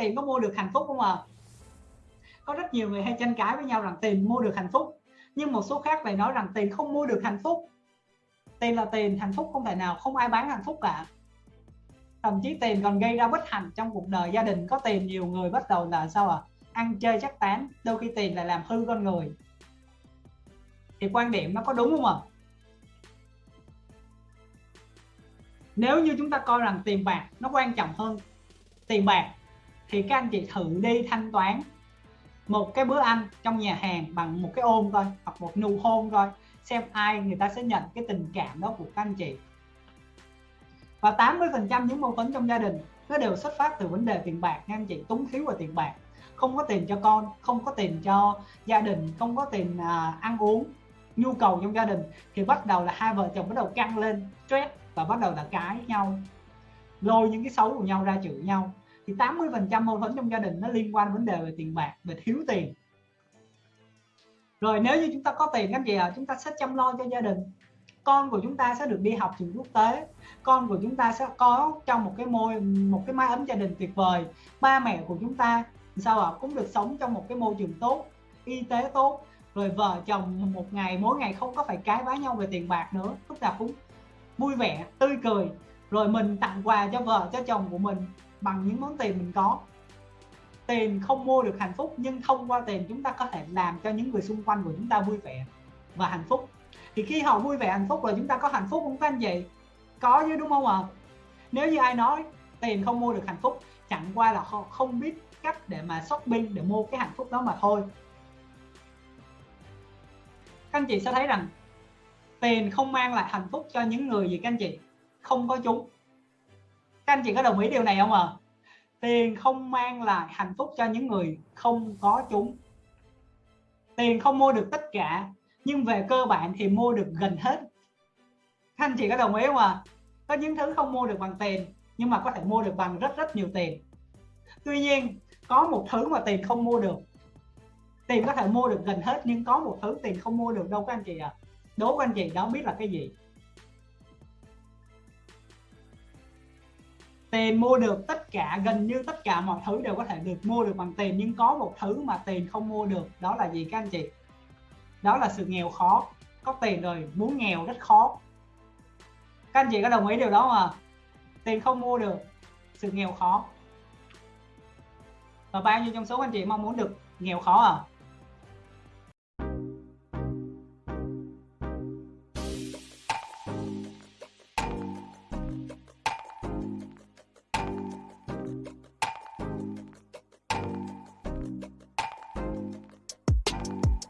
tiền có mua được hạnh phúc không à? Có rất nhiều người hay tranh cãi với nhau rằng tiền mua được hạnh phúc, nhưng một số khác lại nói rằng tiền không mua được hạnh phúc. Tiền là tiền, hạnh phúc không thể nào, không ai bán hạnh phúc cả. Thậm chí tiền còn gây ra bất hạnh trong cuộc đời gia đình, có tiền nhiều người bắt đầu là sao à ăn chơi chắc tán, đôi khi tiền lại làm hư con người. Thì quan điểm nó có đúng không ạ? À? nếu như chúng ta coi rằng tiền bạc nó quan trọng hơn tiền bạc thì các anh chị thử đi thanh toán một cái bữa ăn trong nhà hàng bằng một cái ôm thôi hoặc một nụ hôn thôi xem ai người ta sẽ nhận cái tình cảm đó của các anh chị. Và 80 phần trăm những mâu thuẫn trong gia đình nó đều xuất phát từ vấn đề tiền bạc nha anh chị túng thiếu về tiền bạc. Không có tiền cho con không có tiền cho gia đình không có tiền à, ăn uống. Nhu cầu trong gia đình thì bắt đầu là hai vợ chồng bắt đầu căng lên stress và bắt đầu là cãi nhau lôi những cái xấu của nhau ra chửi nhau thì 80 phần trăm mâu thuẫn trong gia đình nó liên quan vấn đề về tiền bạc về thiếu tiền. Rồi nếu như chúng ta có tiền các gì à chúng ta sẽ chăm lo cho gia đình. Con của chúng ta sẽ được đi học trường quốc tế. Con của chúng ta sẽ có trong một cái môi một cái mái ấm gia đình tuyệt vời. Ba mẹ của chúng ta sao ạ? À, cũng được sống trong một cái môi trường tốt y tế tốt. Rồi vợ chồng một ngày mỗi ngày không có phải cái vá nhau về tiền bạc nữa. Lúc nào cũng vui vẻ tươi cười. Rồi mình tặng quà cho vợ cho chồng của mình bằng những món tiền mình có. Tiền không mua được hạnh phúc, nhưng thông qua tiền chúng ta có thể làm cho những người xung quanh của chúng ta vui vẻ và hạnh phúc. Thì khi họ vui vẻ, hạnh phúc là chúng ta có hạnh phúc không các anh chị? Có chứ, đúng không ạ? À? nếu như ai nói tiền không mua được hạnh phúc, chẳng qua là họ không biết cách để mà shopping, để mua cái hạnh phúc đó mà thôi. Các anh chị sẽ thấy rằng tiền không mang lại hạnh phúc cho những người gì các anh chị? Không có chúng các anh chị có đồng ý điều này không ạ à? tiền không mang lại hạnh phúc cho những người không có chúng tiền không mua được tất cả, nhưng về cơ bản thì mua được gần hết các anh chị có đồng ý không ạ à? có những thứ không mua được bằng tiền, nhưng mà có thể mua được bằng rất rất nhiều tiền tuy nhiên, có một thứ mà tiền không mua được tiền có thể mua được gần hết, nhưng có một thứ tiền không mua được đâu các anh chị ạ à? đố các anh chị đó biết là cái gì tiền mua được tất cả, gần như tất cả mọi thứ đều có thể được mua được bằng tiền, nhưng có một thứ mà tiền không mua được, đó là gì các anh chị? Đó là sự nghèo khó. Có tiền rồi, muốn nghèo rất khó. Các anh chị có đồng ý điều đó mà tiền không mua được, sự nghèo khó. Và bao nhiêu trong số anh chị mong muốn được nghèo khó à?